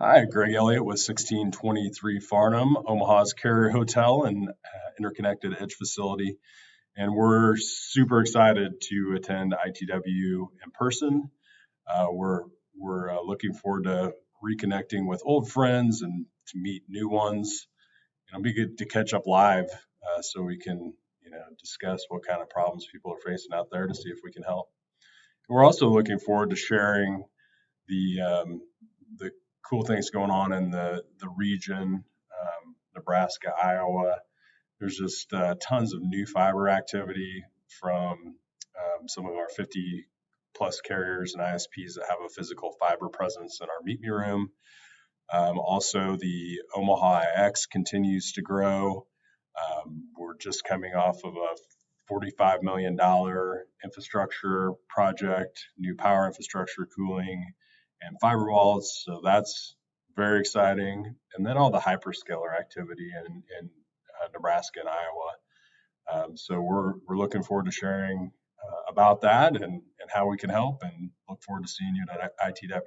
Hi, Greg Elliott with 1623 Farnham, Omaha's Carrier Hotel and uh, interconnected edge facility. And we're super excited to attend ITW in person. Uh, we're we're uh, looking forward to reconnecting with old friends and to meet new ones. It'll be good to catch up live uh, so we can you know discuss what kind of problems people are facing out there to see if we can help. We're also looking forward to sharing the um, the cool things going on in the the region, um, Nebraska, Iowa. There's just uh, tons of new fiber activity from um, some of our 50 plus carriers and ISPs that have a physical fiber presence in our Meet Me room. Um, also, the Omaha IX continues to grow. Um, we're just coming off of a $45 million infrastructure project, new power infrastructure, cooling, and fiber walls. So that's very exciting. And then all the hyperscaler activity in, in uh, Nebraska and Iowa. Um, so we're, we're looking forward to sharing uh, about that and, and how we can help and look forward to seeing you at ITW.